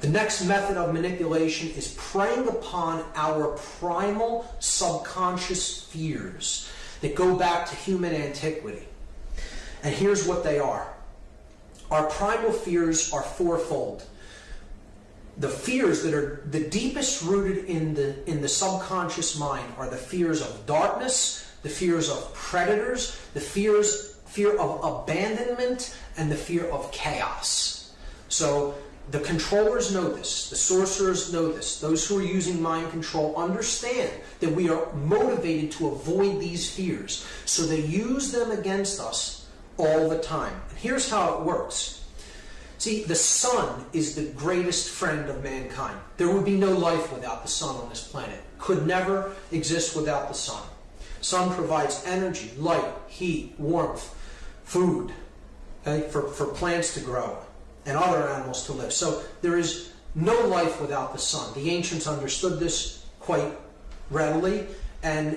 The next method of manipulation is preying upon our primal subconscious fears that go back to human antiquity. And here's what they are. Our primal fears are fourfold. The fears that are the deepest rooted in the in the subconscious mind are the fears of darkness, the fears of predators, the fears fear of abandonment, and the fear of chaos. So the controllers know this, the sorcerers know this, those who are using mind control understand that we are motivated to avoid these fears. So they use them against us all the time. And here's how it works. See, the sun is the greatest friend of mankind. There would be no life without the sun on this planet. Could never exist without the sun. Sun provides energy, light, heat, warmth, food okay, for, for plants to grow and other animals to live. So there is no life without the sun. The ancients understood this quite readily, and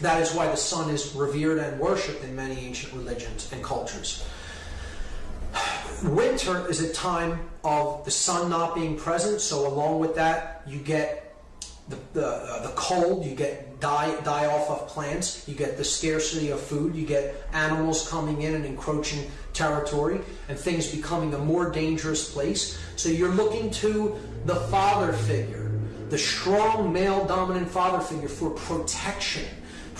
that is why the sun is revered and worshipped in many ancient religions and cultures. Winter is a time of the sun not being present, so along with that, you get the, the, uh, the cold, you get die, die off of plants, you get the scarcity of food, you get animals coming in and encroaching territory, and things becoming a more dangerous place. So you're looking to the father figure, the strong male dominant father figure for protection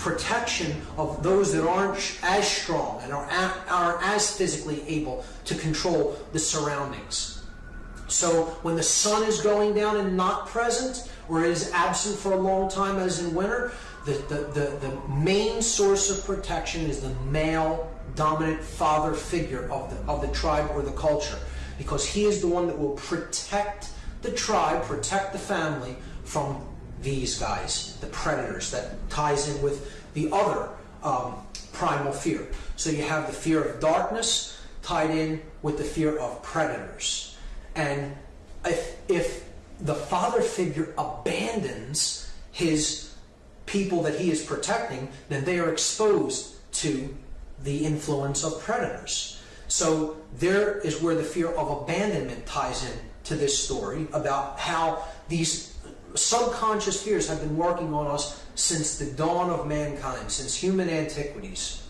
protection of those that aren't as strong and are, are as physically able to control the surroundings. So when the sun is going down and not present, or is absent for a long time, as in winter, the, the, the, the main source of protection is the male dominant father figure of the, of the tribe or the culture because he is the one that will protect the tribe, protect the family from these guys, the predators, that ties in with the other um, primal fear. So you have the fear of darkness tied in with the fear of predators. And if, if the father figure abandons his people that he is protecting, then they are exposed to the influence of predators. So there is where the fear of abandonment ties in to this story about how these subconscious fears have been working on us since the dawn of mankind, since human antiquities.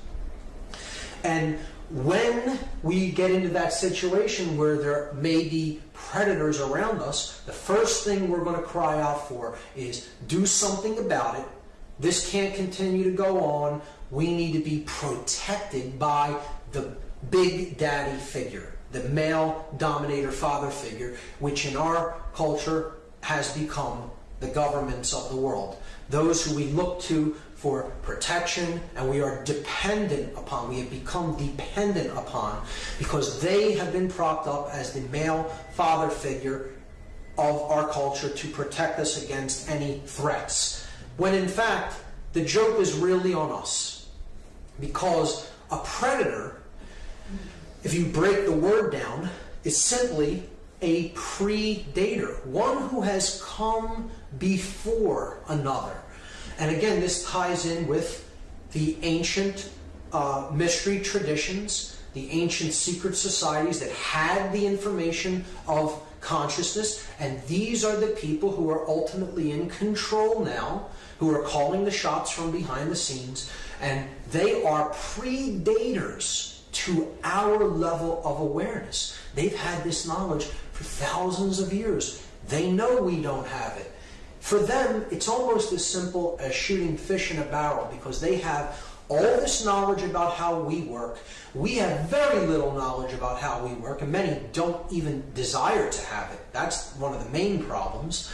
And when we get into that situation where there may be predators around us, the first thing we're going to cry out for is do something about it. This can't continue to go on. We need to be protected by the big daddy figure, the male dominator father figure, which in our culture has become the governments of the world. Those who we look to for protection and we are dependent upon, we have become dependent upon because they have been propped up as the male father figure of our culture to protect us against any threats. When in fact, the joke is really on us because a predator, if you break the word down, is simply a predator, one who has come before another. And again, this ties in with the ancient uh, mystery traditions, the ancient secret societies that had the information of consciousness, and these are the people who are ultimately in control now, who are calling the shots from behind the scenes, and they are predators to our level of awareness. They've had this knowledge for thousands of years. They know we don't have it. For them, it's almost as simple as shooting fish in a barrel because they have all this knowledge about how we work. We have very little knowledge about how we work, and many don't even desire to have it. That's one of the main problems.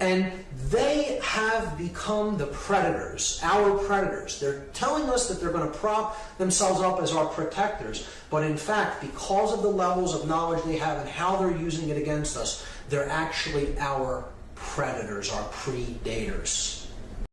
And they have become the predators, our predators. They're telling us that they're going to prop themselves up as our protectors, but in fact, because of the levels of knowledge they have and how they're using it against us, they're actually our predators, our predators.